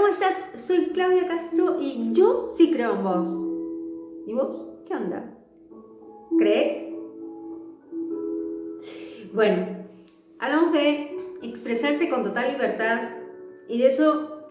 ¿cómo estás? Soy Claudia Castro y yo sí creo en vos. ¿Y vos? ¿Qué onda? ¿Crees? Bueno, hablamos de expresarse con total libertad y de eso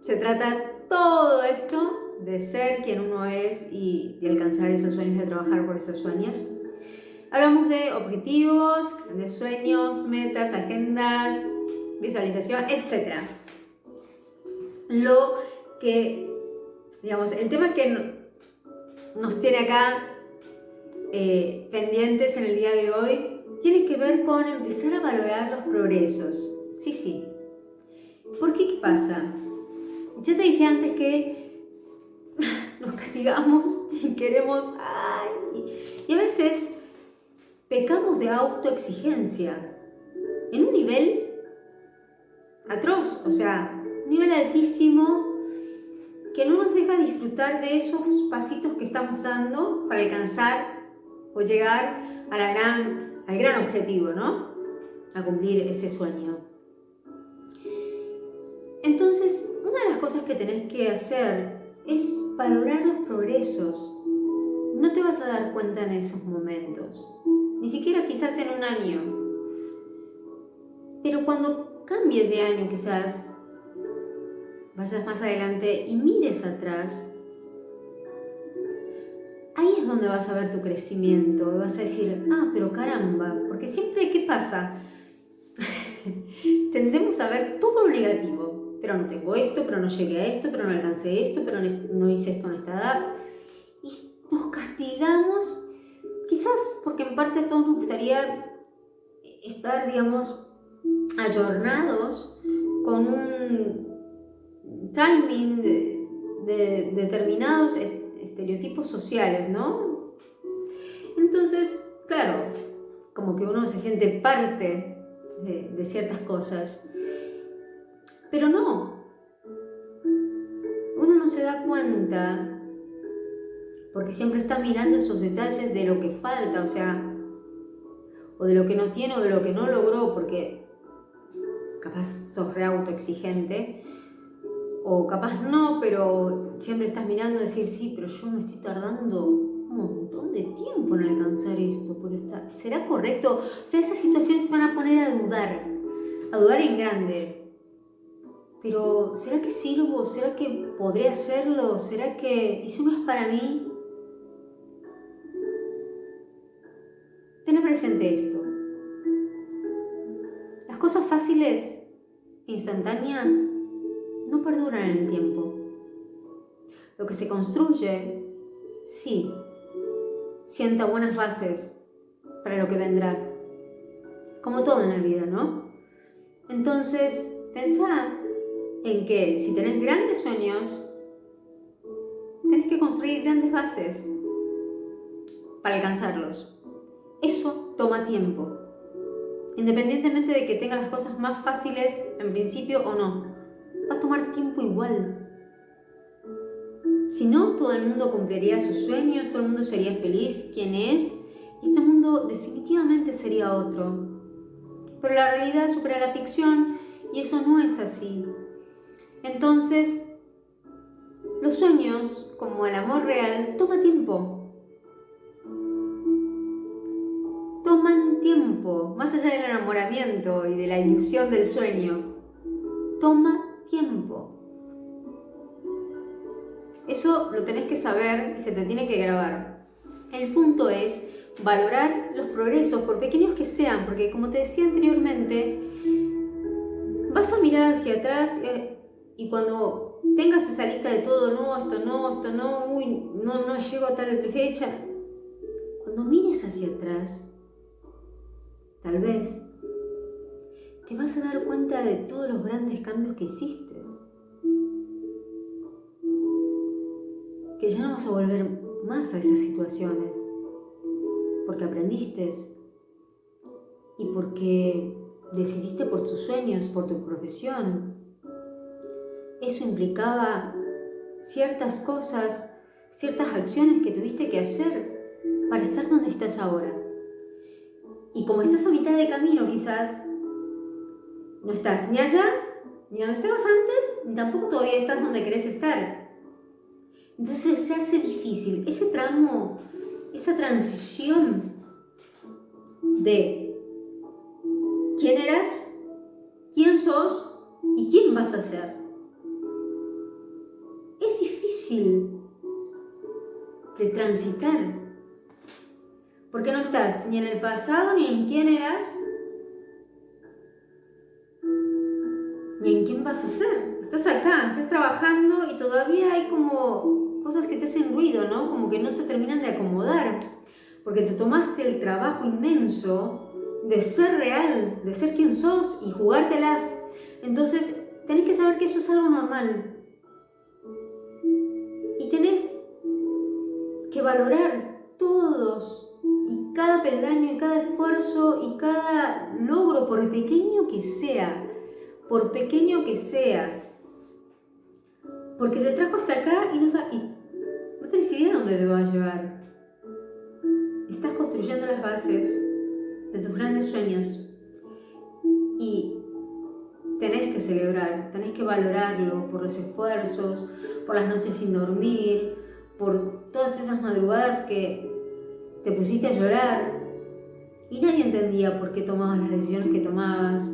se trata todo esto de ser quien uno es y de alcanzar esos sueños, de trabajar por esos sueños. Hablamos de objetivos, de sueños, metas, agendas, visualización, etc. Lo que, digamos, el tema que nos tiene acá eh, pendientes en el día de hoy tiene que ver con empezar a valorar los progresos. Sí, sí. ¿Por qué? ¿Qué pasa? Ya te dije antes que nos castigamos y queremos... Ay, y a veces pecamos de autoexigencia en un nivel atroz, o sea, nivel altísimo que no nos deja disfrutar de esos pasitos que estamos dando para alcanzar o llegar a gran, al gran objetivo, ¿no? A cumplir ese sueño. Entonces, una de las cosas que tenés que hacer es valorar los progresos. No te vas a dar cuenta en esos momentos, ni siquiera quizás en un año. Pero cuando cambies de año quizás, vayas más adelante y mires atrás, ahí es donde vas a ver tu crecimiento, vas a decir, ah, pero caramba, porque siempre, ¿qué pasa? Tendemos a ver todo lo negativo, pero no tengo esto, pero no llegué a esto, pero no alcancé esto, pero no hice esto en esta edad, y nos castigamos, quizás porque en parte a todos nos gustaría estar, digamos, ayornados con un timing de, determinados estereotipos sociales, ¿no? Entonces, claro, como que uno se siente parte de, de ciertas cosas, pero no, uno no se da cuenta porque siempre está mirando esos detalles de lo que falta, o sea, o de lo que no tiene o de lo que no logró, porque capaz sos re autoexigente o capaz no, pero siempre estás mirando y decir, sí, pero yo me estoy tardando un montón de tiempo en alcanzar esto, por ¿será correcto? O sea, esas situaciones te van a poner a dudar, a dudar en grande. Pero, ¿será que sirvo? ¿Será que podré hacerlo? ¿Será que, si no es para mí? Ten presente esto. Las cosas fáciles, instantáneas, no perduran en el tiempo. Lo que se construye, sí, sienta buenas bases para lo que vendrá. Como todo en la vida, ¿no? Entonces, pensá en que si tenés grandes sueños, tenés que construir grandes bases para alcanzarlos. Eso toma tiempo, independientemente de que tengas las cosas más fáciles en principio o no va a tomar tiempo igual. Si no, todo el mundo cumpliría sus sueños, todo el mundo sería feliz, quien es, y este mundo definitivamente sería otro. Pero la realidad supera la ficción y eso no es así. Entonces, los sueños, como el amor real, toma tiempo. Toman tiempo, más allá del enamoramiento y de la ilusión del sueño. Toma tiempo. Eso lo tenés que saber y se te tiene que grabar. El punto es valorar los progresos, por pequeños que sean, porque como te decía anteriormente, vas a mirar hacia atrás eh, y cuando tengas esa lista de todo, no, esto no, esto no, uy, no, no llego a tal fecha, cuando mires hacia atrás, tal vez te vas a dar cuenta de todos los grandes cambios que hiciste. Que ya no vas a volver más a esas situaciones. Porque aprendiste y porque decidiste por tus sueños, por tu profesión. Eso implicaba ciertas cosas, ciertas acciones que tuviste que hacer para estar donde estás ahora. Y como estás a mitad de camino quizás, no estás ni allá ni donde estabas antes, ni tampoco todavía estás donde querés estar. Entonces se hace difícil. Ese tramo, esa transición de quién eras, quién sos y quién vas a ser. Es difícil de transitar. Porque no estás ni en el pasado ni en quién eras, vas a ser. Estás acá, estás trabajando y todavía hay como cosas que te hacen ruido, ¿no? Como que no se terminan de acomodar. Porque te tomaste el trabajo inmenso de ser real, de ser quien sos y jugártelas. Entonces, tenés que saber que eso es algo normal. Y tenés que valorar todos y cada peldaño y cada esfuerzo y cada logro, por pequeño que sea, por pequeño que sea. Porque te trajo hasta acá y no, sabes, no tenés idea de dónde te va a llevar. Estás construyendo las bases de tus grandes sueños y tenés que celebrar, tenés que valorarlo por los esfuerzos, por las noches sin dormir, por todas esas madrugadas que te pusiste a llorar y nadie entendía por qué tomabas las decisiones que tomabas,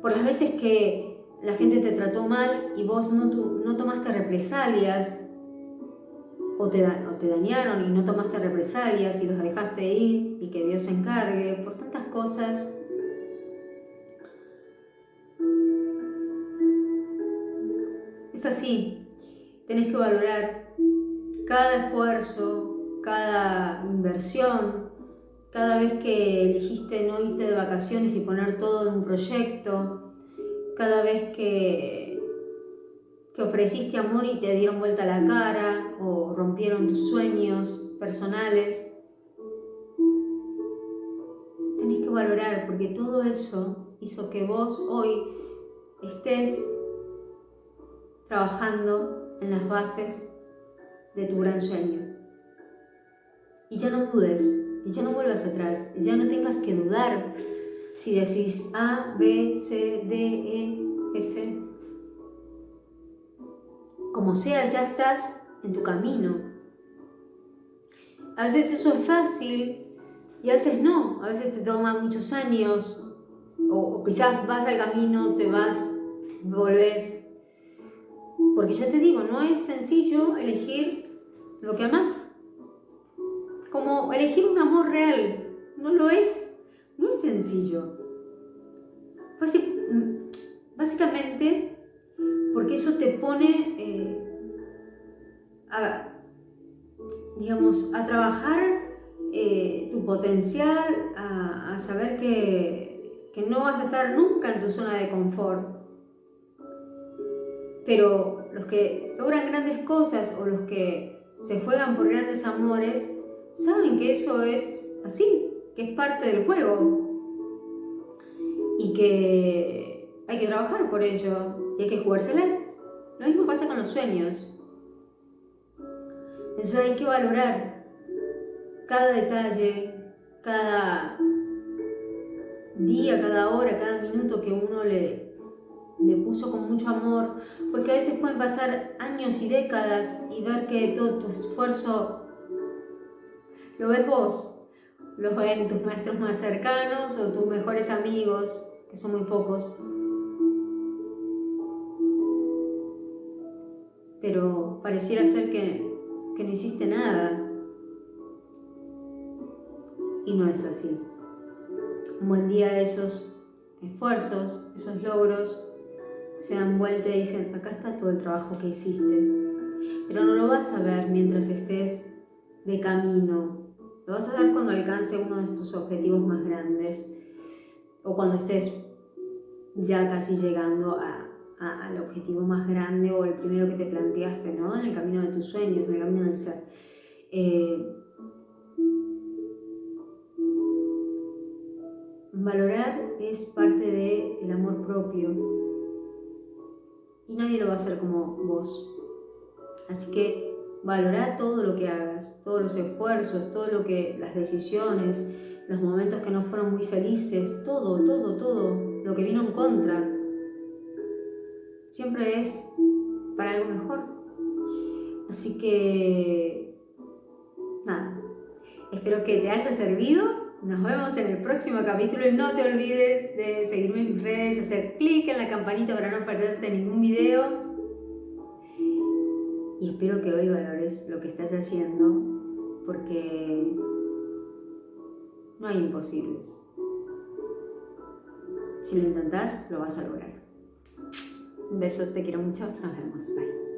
por las veces que la gente te trató mal y vos no, no tomaste represalias, o te, o te dañaron y no tomaste represalias y los dejaste ir y que Dios se encargue, por tantas cosas. Es así, tenés que valorar cada esfuerzo, cada inversión, cada vez que elegiste no irte de vacaciones y poner todo en un proyecto, cada vez que, que ofreciste amor y te dieron vuelta la cara o rompieron tus sueños personales, tenés que valorar porque todo eso hizo que vos hoy estés trabajando en las bases de tu gran sueño. Y ya no dudes, ya no vuelvas atrás, ya no tengas que dudar si decís A, B, C, D, E, F. Como sea, ya estás en tu camino. A veces eso es fácil y a veces no, a veces te toma muchos años o, quizás vas al camino, te vas, volvés. Porque ya te digo, no es sencillo elegir lo que amas como elegir un amor real. No lo es, no es sencillo. Básicamente porque eso te pone eh, a, digamos, a trabajar eh, tu potencial, a, saber que, que no vas a estar nunca en tu zona de confort. Pero los que logran grandes cosas o los que se juegan por grandes amores, saben que eso es así, que es parte del juego y que hay que trabajar por ello y hay que jugárselas. Lo mismo pasa con los sueños. Entonces hay que valorar cada detalle, cada día, cada hora, cada minuto que uno le, le puso con mucho amor, porque a veces pueden pasar años y décadas y ver que todo tu esfuerzo lo ves vos, lo ven tus maestros más cercanos o tus mejores amigos, que son muy pocos. Pero pareciera ser que, que no hiciste nada. Y no es así. Un buen día esos esfuerzos, esos logros, se dan vuelta y dicen, acá está todo el trabajo que hiciste. Pero no lo vas a ver mientras estés de camino lo vas a ver cuando alcance uno de tus objetivos más grandes o cuando estés ya casi llegando al objetivo más grande o el primero que te planteaste, ¿no? En el camino de tus sueños, en el camino del ser. Eh, valorar es parte del amor propio y nadie lo va a hacer como vos. Así que Valora todo lo que hagas, todos los esfuerzos, todo lo que, las decisiones, los momentos que no fueron muy felices, todo, todo, todo. lo que vino en contra, siempre es para algo mejor. Así que, nada, espero que te haya servido. Nos vemos en el próximo capítulo y no te olvides de seguirme en mis redes, hacer clic en la campanita para no perderte ningún video. Y espero que hoy valores lo que estás haciendo porque no hay imposibles. Si lo intentas, lo vas a lograr. Besos, te quiero mucho. Nos vemos. Bye.